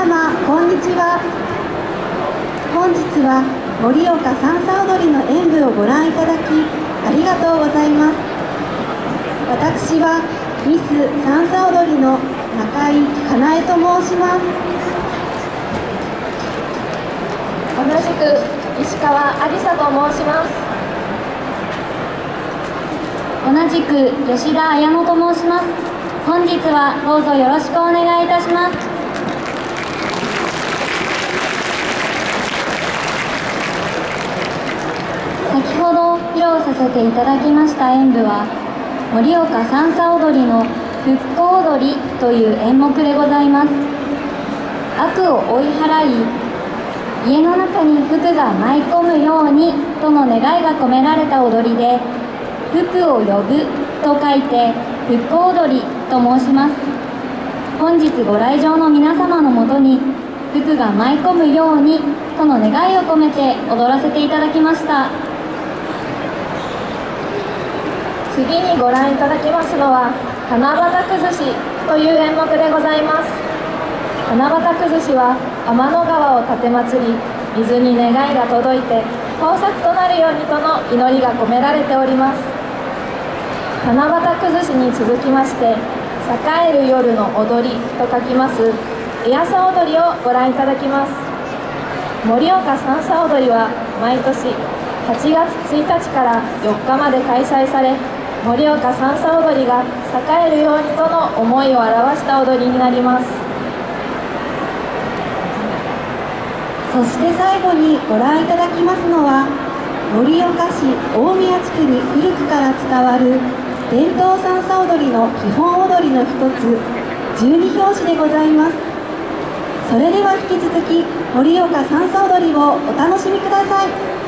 様こんにちは。本日は盛岡三叉踊りの演舞をご覧いただきありがとうございます。私はミス三叉踊りの中井かなえと申します。同じく石川ありさと申します。同じく吉田彩乃と申します。本日はどうぞよろしくお願いいたしますど披露させていただきました。演舞は盛岡三叉踊りの復興踊りという演目でございます。悪を追い払い家の中に福が舞い込むようにとの願いが込められた踊りで福を呼ぶと書いて復興踊りと申します。本日ご来場の皆様のもとに福が舞い込むようにとの願いを込めて踊らせていただきました。次にご覧いただきますのは七夕崩しという演目でございます。七夕崩しは天の川を立てまつり水に願いが届いて豊作となるようにとの祈りが込められております。七夕崩しに続きまして栄える夜の踊りと書きますエアサ踊りをご覧いただきます。盛岡三叉踊りは毎年8月1日から4日まで開催され盛岡三叉踊りが栄えるようにとの思いを表した踊りになります。そして最後にご覧いただきますのは盛岡市大宮地区に古くから伝わる伝統三叉踊りの基本踊りの一つ十二拍子でございます。それでは引き続き盛岡三叉踊りをお楽しみください。